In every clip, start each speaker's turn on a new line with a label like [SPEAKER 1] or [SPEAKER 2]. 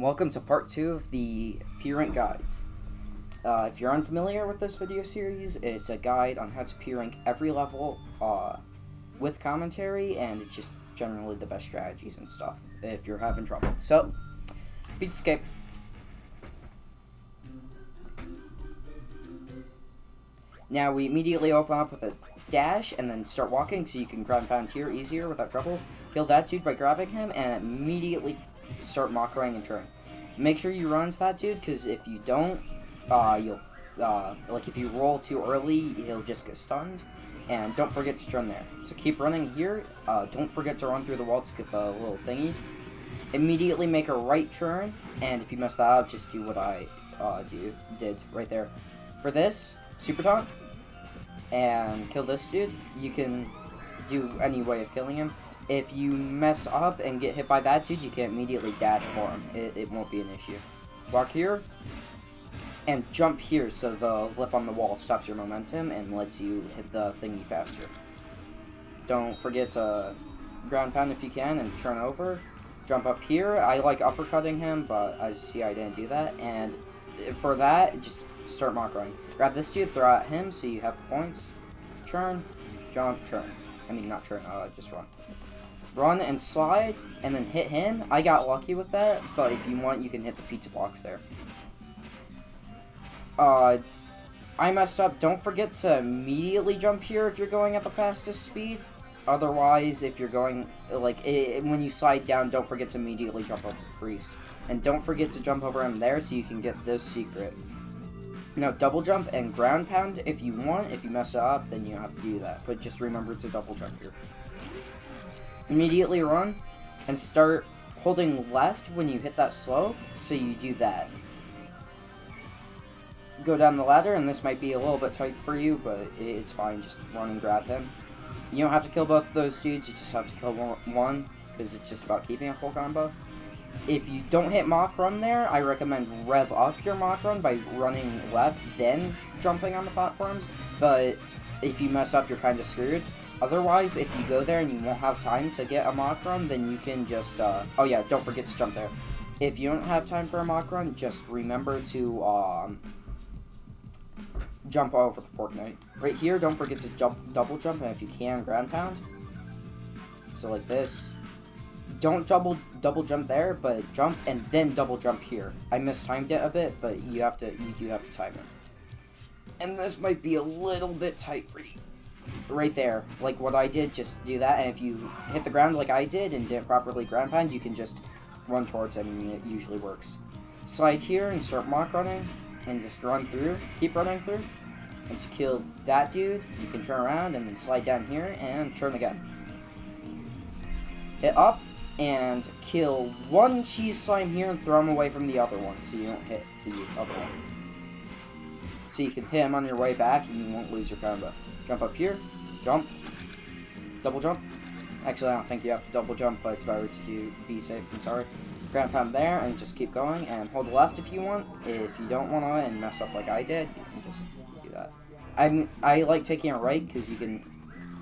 [SPEAKER 1] Welcome to part two of the P-Rank guides. Uh, if you're unfamiliar with this video series, it's a guide on how to P-Rank every level uh, with commentary, and just generally the best strategies and stuff if you're having trouble. So, Pizzascape. Now we immediately open up with a dash and then start walking so you can ground pound here easier without trouble. Kill that dude by grabbing him and immediately start Mach running and turn. Make sure you run that dude because if you don't, uh, you'll, uh, like if you roll too early, he'll just get stunned. And don't forget to turn there. So keep running here. Uh, don't forget to run through the wall to get the little thingy. Immediately make a right turn, and if you mess that up, just do what I uh, do did right there. For this, super taunt, and kill this dude. You can do any way of killing him. If you mess up and get hit by that dude, you can immediately dash for him. It, it won't be an issue. Walk here, and jump here so the lip on the wall stops your momentum and lets you hit the thingy faster. Don't forget to ground pound if you can and turn over. Jump up here. I like uppercutting him, but as you see, I didn't do that. And for that, just start Mach running. Grab this dude, throw at him so you have points. Turn, jump, turn. I mean, not turn, uh, just run. Run and slide, and then hit him. I got lucky with that, but if you want, you can hit the pizza blocks there. Uh, I messed up. Don't forget to immediately jump here if you're going at the fastest speed. Otherwise, if you're going, like, it, when you slide down, don't forget to immediately jump over the priest. And don't forget to jump over him there so you can get this secret. Now, double jump and ground pound if you want. If you mess up, then you have to do that. But just remember to double jump here. Immediately run and start holding left when you hit that slope, so you do that. Go down the ladder, and this might be a little bit tight for you, but it's fine. Just run and grab him. You don't have to kill both those dudes, you just have to kill one, because it's just about keeping a full combo. If you don't hit Mach Run there, I recommend rev up your Mach Run by running left, then jumping on the platforms, but if you mess up, you're kind of screwed. Otherwise, if you go there and you won't have time to get a Mach Run, then you can just, uh, oh yeah, don't forget to jump there. If you don't have time for a Mach Run, just remember to, um, jump over the Forknight. Right here, don't forget to jump, double jump, and if you can, ground pound. So like this. Don't double double jump there, but jump and then double jump here. I mistimed it a bit, but you have to you do have to time it. And this might be a little bit tight for you. Right there, like what I did, just do that, and if you hit the ground like I did and didn't properly ground pound, you can just run towards him, and it usually works. Slide here and start Mach running, and just run through, keep running through. Once you kill that dude, you can turn around and then slide down here and turn again. Hit up and kill one cheese slime here and throw him away from the other one so you don't hit the other one. So you can hit him on your way back and you won't lose your combo. Jump up here, jump, double jump. Actually, I don't think you have to double jump, but it's better to be safe than sorry. Ground pound there and just keep going and hold left if you want. If you don't want to and mess up like I did, you can just do that. I I like taking a right because you can.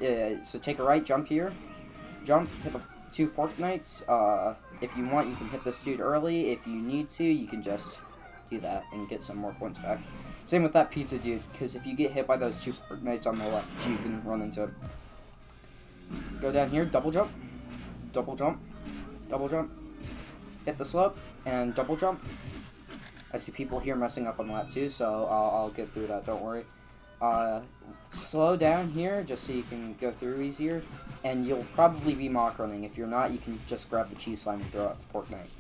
[SPEAKER 1] Uh, so take a right, jump here, jump, hit the two Forknights. Uh, if you want, you can hit this dude early. If you need to, you can just do that and get some more points back. Same with that pizza dude, because if you get hit by those two Forknights on the left, you can run into it. Go down here, double jump, double jump, double jump, hit the slope, and double jump. I see people here messing up on that too, so I'll, I'll get through that, don't worry. Uh, slow down here, just so you can go through easier, and you'll probably be Mach running. If you're not, you can just grab the cheese slime and throw out the Forknight.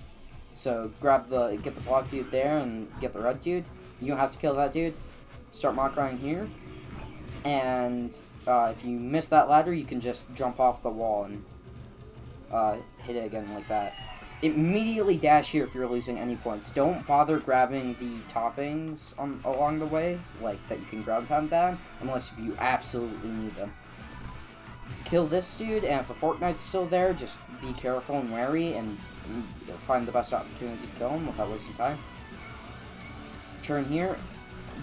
[SPEAKER 1] So grab the, get the block dude there and get the red dude. You don't have to kill that dude. Start Mach running here. And uh, if you miss that ladder, you can just jump off the wall and uh, hit it again like that. Immediately dash here if you're losing any points. Don't bother grabbing the toppings on, along the way, like that you can grab pound down, unless you absolutely need them. Kill this dude, and if the Forknight's still there, just be careful and wary, and find the best opportunity to kill him without wasting time. Turn here,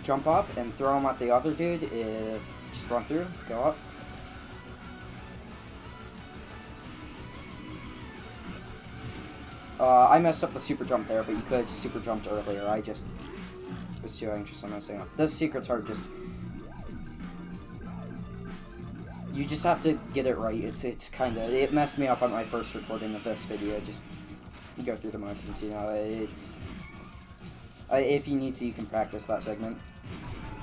[SPEAKER 1] jump up, and throw him at the other dude. If, just run through, go up. Uh, I messed up the super jump there, but you could have super jumped earlier. I just was too anxious on messing up. Those secrets are just... You just have to get it right. It's it's kind of... It messed me up on my first recording of this video. Just go through the motions, you know. It's... Uh, if you need to, you can practice that segment.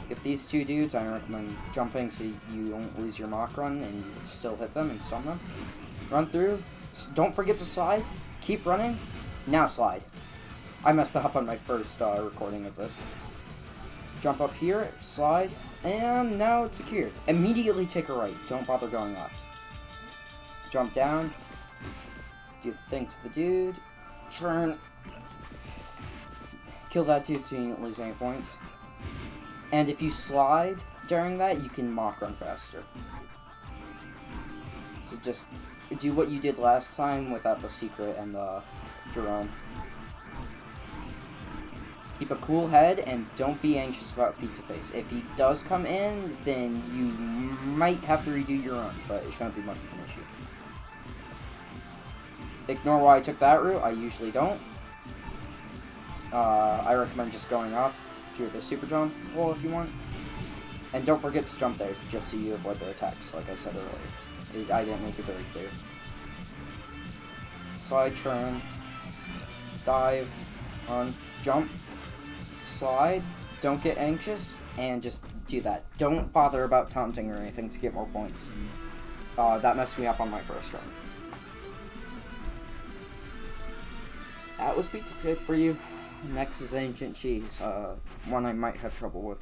[SPEAKER 1] If these two dudes, I recommend jumping so you don't lose your Mach run and still hit them and stun them. Run through. Don't forget to slide. Keep running. Now slide. I messed up on my first uh, recording of this. Jump up here, slide, and now it's secured. Immediately take a right. Don't bother going left. Jump down. Do the thing to the dude. Turn. Kill that dude so you don't lose any points. And if you slide during that, you can Mach run faster. So just do what you did last time without the secret and the Gerome. Keep a cool head and don't be anxious about Pizza Face. If he does come in, then you might have to redo your run, but it shouldn't be much of an issue. Ignore why I took that route, I usually don't. Uh, I recommend just going up through the super jump wall if you want. And don't forget to jump there just so you avoid their attacks, like I said earlier. I didn't make it very clear. Slide, turn, dive, run, jump, slide, don't get anxious, and just do that. Don't bother about taunting or anything to get more points. Uh, that messed me up on my first run. That was Pizzascape for you. Next is Ancient Cheese, uh, one I might have trouble with.